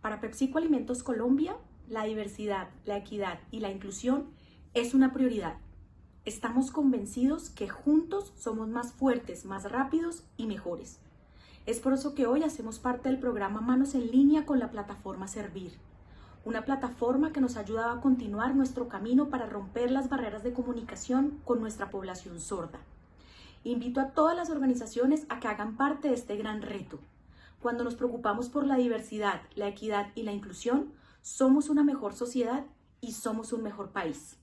Para PepsiCo Alimentos Colombia, la diversidad, la equidad y la inclusión es una prioridad. Estamos convencidos que juntos somos más fuertes, más rápidos y mejores. Es por eso que hoy hacemos parte del programa Manos en Línea con la plataforma Servir, una plataforma que nos ayuda a continuar nuestro camino para romper las barreras de comunicación con nuestra población sorda. Invito a todas las organizaciones a que hagan parte de este gran reto. Cuando nos preocupamos por la diversidad, la equidad y la inclusión, somos una mejor sociedad y somos un mejor país.